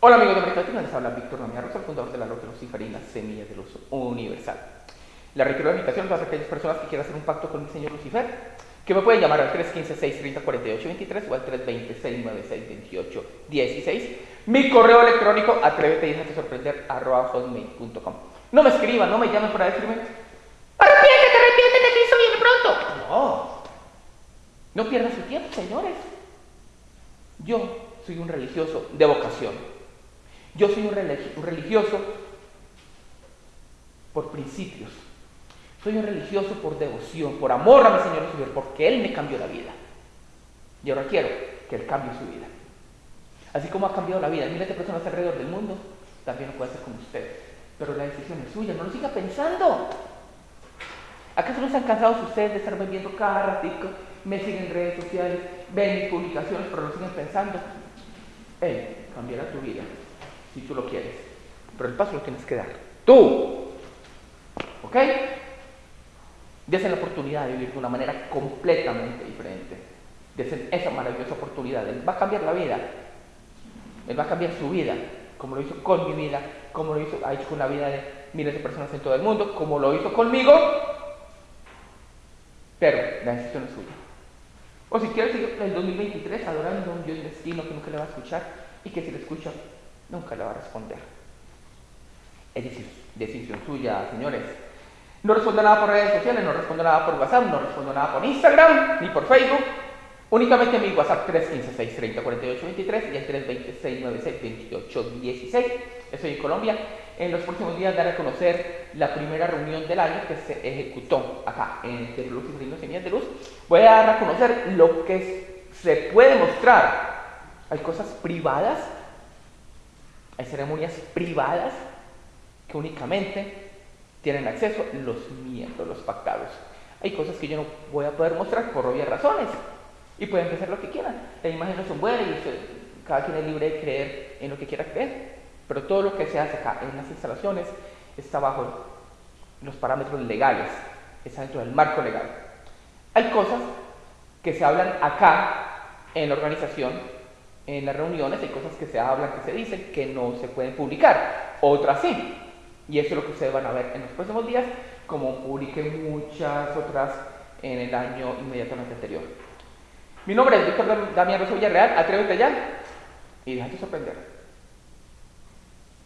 Hola amigos de Mercado les habla Víctor Damián Rosa, el fundador de la Logia Luciferina, Semillas de Luz Universal. La requiero de invitación para aquellas personas que quieran hacer un pacto con mi señor Lucifer, que me pueden llamar al 315-630-4823 o al 320-696-2816. Mi correo electrónico, atrévete y déjate sorprender, arroba hotmail.com. No me escriban, no me llamen para decirme, arrepiéntete, arrepiéntete, que eso viene pronto. No, no pierdan su tiempo, señores. Yo soy un religioso de vocación. Yo soy un, religioso por principios. Soy un religioso por devoción, por amor a mi Señor Jesús, porque Él me cambió la vida. Y ahora quiero que Él cambie su vida. Así como ha cambiado la vida miles de personas alrededor del mundo, también lo puede hacer con usted. Pero la decisión es suya, no lo siga pensando. ¿Acaso no están cansados ustedes de estar viendo cada ratico? Me siguen en redes sociales, ven mis publicaciones, pero lo siguen pensando. Él cambiará tu vida si tú lo quieres. Pero el paso lo tienes que dar. Tú. ¿Ok? Desen la oportunidad de vivir de una manera completamente diferente. Desen esa maravillosa oportunidad. Él va a cambiar la vida. Él va a cambiar su vida, como lo hizo con mi vida, como lo hizo, ha hecho con la vida de miles de personas en todo el mundo, como lo hizo conmigo. Pero la decisión es suya. O si quieres seguir el 2023 adorando a un Dios destino que nunca le va a escuchar y que si le escucha nunca le va a responder. Es decir, decisión suya, señores. No respondo nada por redes sociales, no respondo nada por WhatsApp, no respondo nada por Instagram, ni por Facebook. Únicamente mi WhatsApp 315-630-4823 y el 320-696-2816. Estoy en Colombia. En los próximos días daré a conocer la primera reunión del año que se ejecutó acá en De Luz y Semillas de Luz. Voy a dar a conocer lo que se puede mostrar. Hay cosas privadas hay ceremonias privadas que únicamente tienen acceso los miembros, los pactados. Hay cosas que yo no voy a poder mostrar por obvias razones y pueden hacer lo que quieran. Las imágenes son buenas y cada quien es libre de creer en lo que quiera creer, pero todo lo que se hace acá en las instalaciones está bajo los parámetros legales, está dentro del marco legal. Hay cosas que se hablan acá en la organización en las reuniones hay cosas que se hablan, que se dicen, que no se pueden publicar, otras sí. Y eso es lo que ustedes van a ver en los próximos días, como publiqué muchas otras en el año inmediatamente anterior. Mi nombre es Víctor Damián Rosa Villarreal, atrévete ya y déjate sorprender.